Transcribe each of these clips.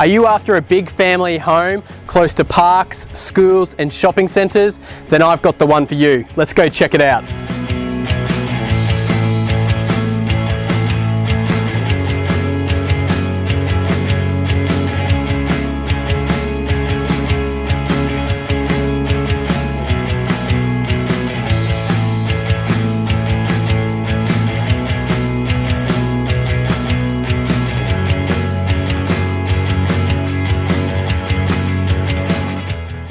Are you after a big family home close to parks, schools and shopping centres? Then I've got the one for you. Let's go check it out.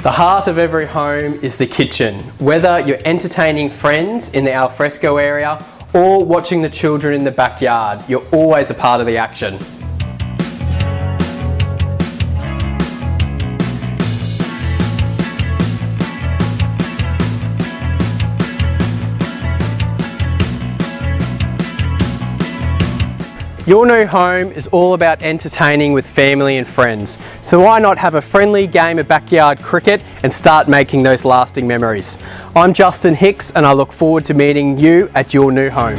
The heart of every home is the kitchen. Whether you're entertaining friends in the alfresco area or watching the children in the backyard, you're always a part of the action. Your new home is all about entertaining with family and friends, so why not have a friendly game of backyard cricket and start making those lasting memories. I'm Justin Hicks and I look forward to meeting you at your new home.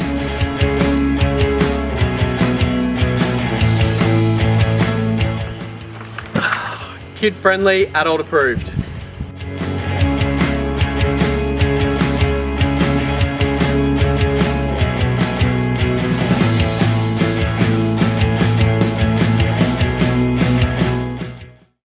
Kid friendly, adult approved.